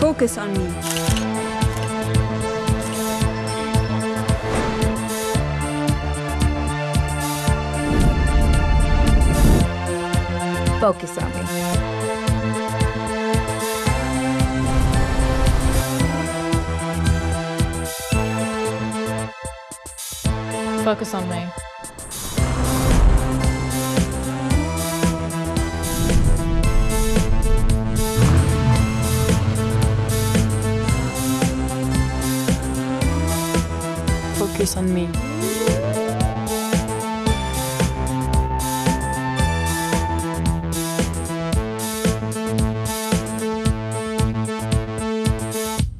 Focus on me. Focus on me. Focus on me. Focus on me.